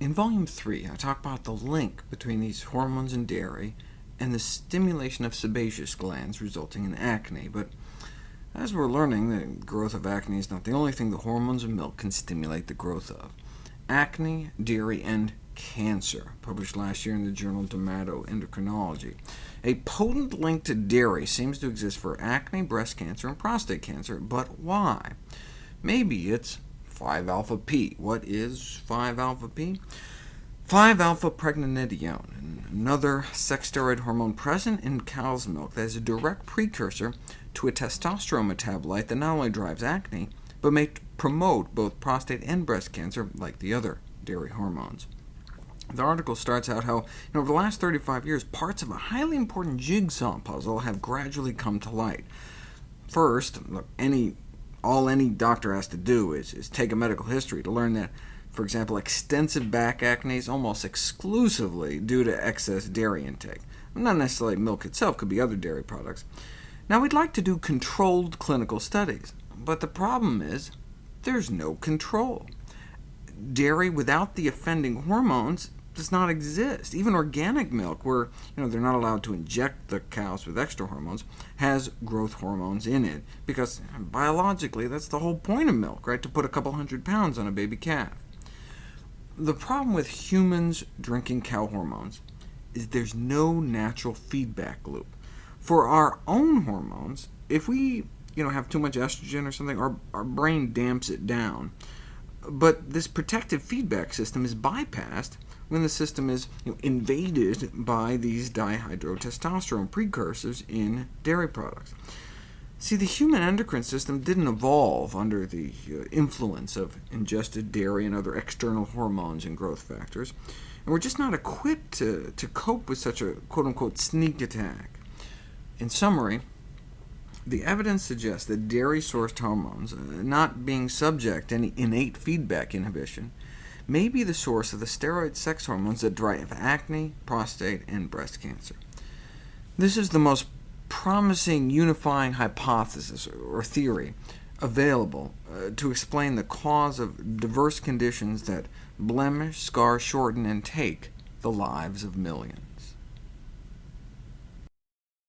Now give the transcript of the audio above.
In Volume 3, I talk about the link between these hormones in dairy and the stimulation of sebaceous glands, resulting in acne. But as we're learning, the growth of acne is not the only thing the hormones in milk can stimulate the growth of. Acne, dairy, and cancer, published last year in the journal Dermatoendocrinology. A potent link to dairy seems to exist for acne, breast cancer, and prostate cancer, but why? Maybe it's 5-alpha-P. What is 5-alpha-P? 5-alpha-pregnenolone, another sex steroid hormone present in cow's milk that is a direct precursor to a testosterone metabolite that not only drives acne, but may promote both prostate and breast cancer, like the other dairy hormones. The article starts out how, you know, over the last 35 years, parts of a highly important jigsaw puzzle have gradually come to light. First, any all any doctor has to do is, is take a medical history to learn that, for example, extensive back acne is almost exclusively due to excess dairy intake. Not necessarily milk itself, could be other dairy products. Now, we'd like to do controlled clinical studies, but the problem is there's no control. Dairy without the offending hormones does not exist. Even organic milk, where you know, they're not allowed to inject the cows with extra hormones, has growth hormones in it, because biologically that's the whole point of milk, right? to put a couple hundred pounds on a baby calf. The problem with humans drinking cow hormones is there's no natural feedback loop. For our own hormones, if we you know, have too much estrogen or something, our, our brain damps it down. But this protective feedback system is bypassed when the system is you know, invaded by these dihydrotestosterone precursors in dairy products. See, the human endocrine system didn't evolve under the uh, influence of ingested dairy and other external hormones and growth factors, and we're just not equipped to, to cope with such a quote-unquote sneak attack. In summary, the evidence suggests that dairy-sourced hormones, uh, not being subject to any innate feedback inhibition, may be the source of the steroid sex hormones that drive acne, prostate, and breast cancer. This is the most promising unifying hypothesis, or theory, available uh, to explain the cause of diverse conditions that blemish, scar, shorten, and take the lives of millions.